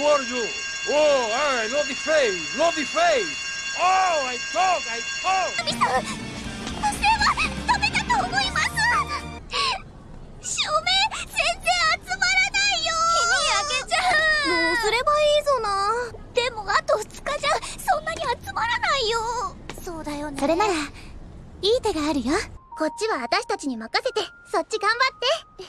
are you? Oh, I know the face, know the face. Oh, I talk, I talk. 神さん無線はダメだと思います照明全然集まらないよ日に焼けちゃうどうすればいいぞなでもあと2日じゃそんなに集まらないよそうだよねそれならいい手があるよこっちは私たちに任せてそっち頑張って